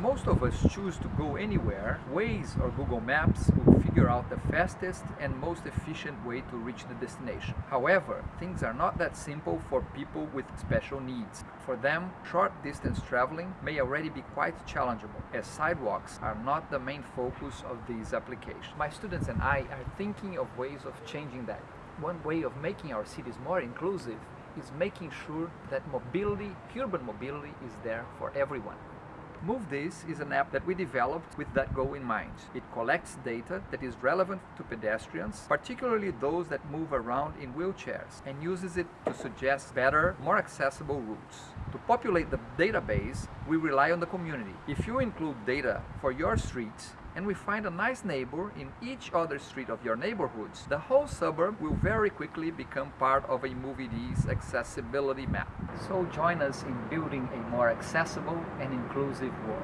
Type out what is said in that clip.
most of us choose to go anywhere, Waze or Google Maps will figure out the fastest and most efficient way to reach the destination. However, things are not that simple for people with special needs. For them, short distance traveling may already be quite challengeable, as sidewalks are not the main focus of these applications. My students and I are thinking of ways of changing that. One way of making our cities more inclusive is making sure that mobility, urban mobility, is there for everyone. Move This is an app that we developed with that goal in mind. It collects data that is relevant to pedestrians, particularly those that move around in wheelchairs, and uses it to suggest better, more accessible routes. To populate the database, we rely on the community. If you include data for your street, and we find a nice neighbor in each other street of your neighborhoods, the whole suburb will very quickly become part of a MoveID's accessibility map. So join us in building a more accessible and inclusive world.